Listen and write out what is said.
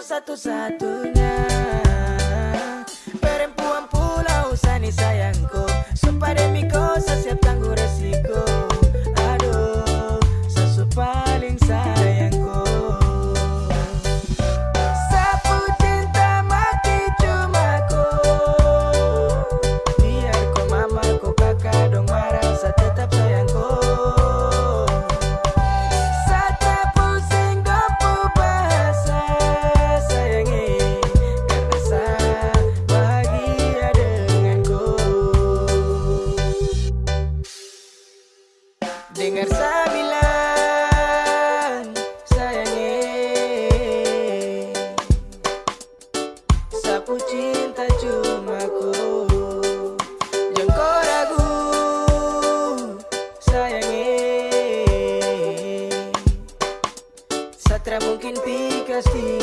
satu-satunya. aku cinta cuma ku. Jangan kau ragu Sayangi. Satra mungkin pikas di